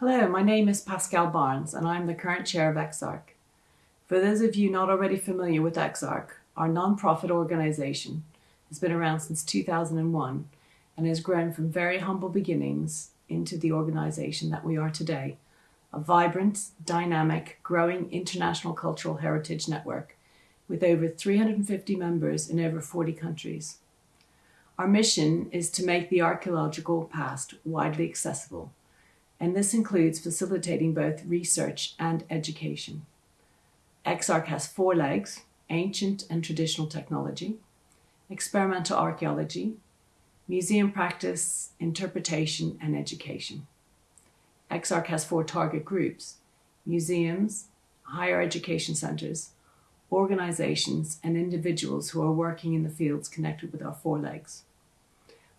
Hello, my name is Pascal Barnes and I'm the current chair of EXARC. For those of you not already familiar with EXARC, our non-profit organization has been around since 2001 and has grown from very humble beginnings into the organization that we are today, a vibrant, dynamic, growing international cultural heritage network with over 350 members in over 40 countries. Our mission is to make the archaeological past widely accessible and this includes facilitating both research and education. EXARC has four legs, ancient and traditional technology, experimental archaeology, museum practice, interpretation, and education. EXARC has four target groups, museums, higher education centres, organisations, and individuals who are working in the fields connected with our four legs.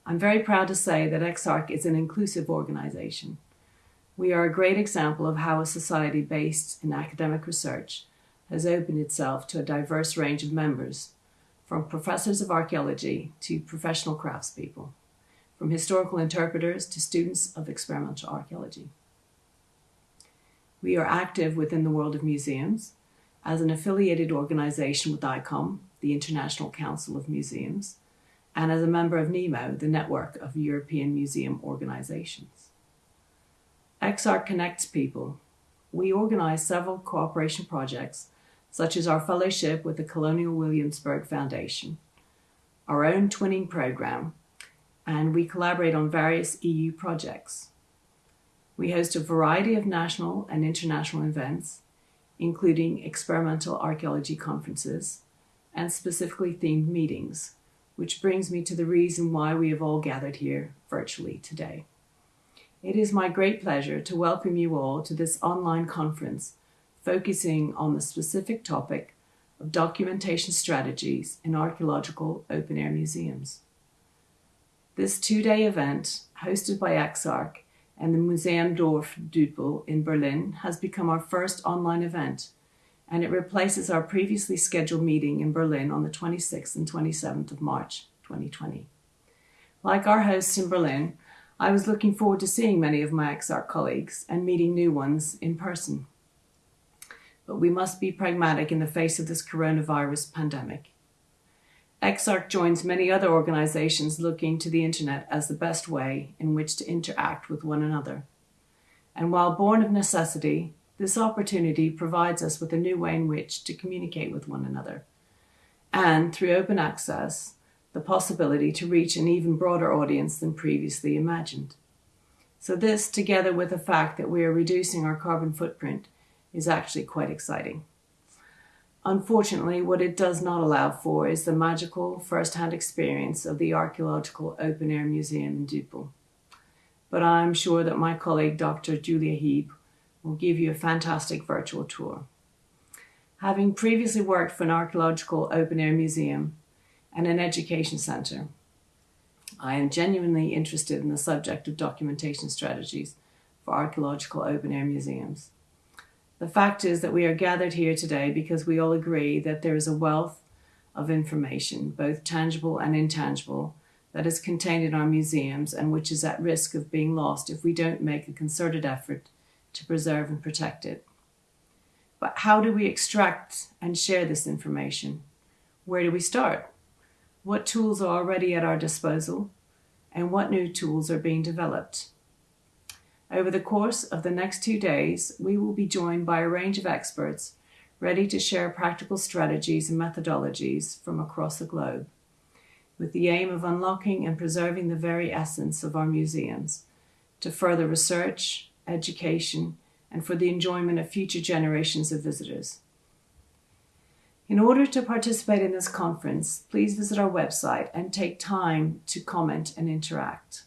I'm very proud to say that EXARC is an inclusive organisation we are a great example of how a society based in academic research has opened itself to a diverse range of members, from professors of archaeology to professional craftspeople, from historical interpreters to students of experimental archaeology. We are active within the world of museums as an affiliated organization with ICOM, the International Council of Museums, and as a member of NEMO, the network of European museum organizations. EXARC connects people. We organize several cooperation projects, such as our fellowship with the Colonial Williamsburg Foundation, our own twinning program, and we collaborate on various EU projects. We host a variety of national and international events, including experimental archaeology conferences and specifically themed meetings, which brings me to the reason why we have all gathered here virtually today. It is my great pleasure to welcome you all to this online conference focusing on the specific topic of documentation strategies in archaeological open-air museums. This two-day event, hosted by EXARC and the Museum Dorf Düppel in Berlin, has become our first online event, and it replaces our previously scheduled meeting in Berlin on the 26th and 27th of March 2020. Like our hosts in Berlin, I was looking forward to seeing many of my EXARC colleagues and meeting new ones in person. But we must be pragmatic in the face of this coronavirus pandemic. EXARC joins many other organizations looking to the internet as the best way in which to interact with one another. And while born of necessity, this opportunity provides us with a new way in which to communicate with one another. And through open access, the possibility to reach an even broader audience than previously imagined. So this, together with the fact that we are reducing our carbon footprint, is actually quite exciting. Unfortunately, what it does not allow for is the magical first-hand experience of the Archaeological Open Air Museum in Düppel. But I'm sure that my colleague, Dr. Julia Heeb, will give you a fantastic virtual tour. Having previously worked for an archaeological open air museum, and an education centre. I am genuinely interested in the subject of documentation strategies for archaeological open-air museums. The fact is that we are gathered here today because we all agree that there is a wealth of information, both tangible and intangible, that is contained in our museums and which is at risk of being lost if we don't make a concerted effort to preserve and protect it. But how do we extract and share this information? Where do we start? What tools are already at our disposal, and what new tools are being developed. Over the course of the next two days, we will be joined by a range of experts ready to share practical strategies and methodologies from across the globe, with the aim of unlocking and preserving the very essence of our museums to further research, education, and for the enjoyment of future generations of visitors. In order to participate in this conference, please visit our website and take time to comment and interact.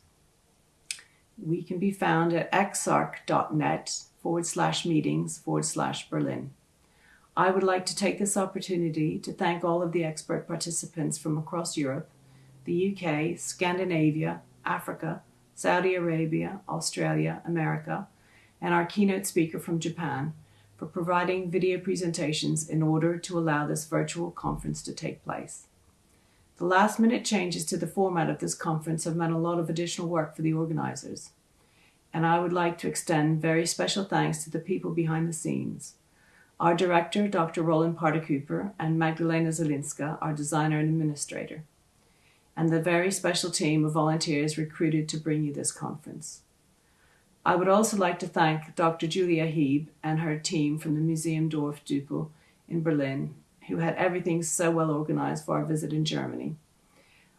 We can be found at exarc.net forward slash meetings forward slash Berlin. I would like to take this opportunity to thank all of the expert participants from across Europe, the UK, Scandinavia, Africa, Saudi Arabia, Australia, America, and our keynote speaker from Japan for providing video presentations in order to allow this virtual conference to take place. The last minute changes to the format of this conference have meant a lot of additional work for the organizers. and I would like to extend very special thanks to the people behind the scenes. Our director, Dr. Roeland Paardekooper, and Magdalena Zelinska, our designer and administrator, and the very special team of volunteers recruited to bring you this conference. I would also like to thank Dr. Julia Heeb and her team from the Museum Dorf Düppel in Berlin, who had everything so well organized for our visit in Germany.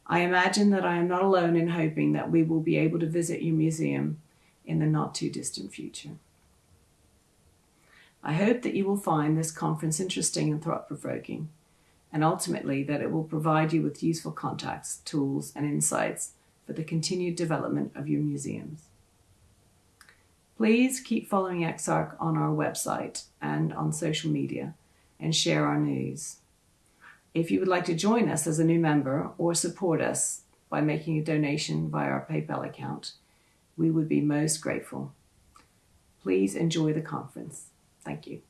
I imagine that I am not alone in hoping that we will be able to visit your museum in the not too distant future. I hope that you will find this conference interesting and thought provoking, and ultimately that it will provide you with useful contacts, tools, and insights for the continued development of your museums. Please keep following EXARC on our website and on social media and share our news. If you would like to join us as a new member or support us by making a donation via our PayPal account, we would be most grateful. Please enjoy the conference. Thank you.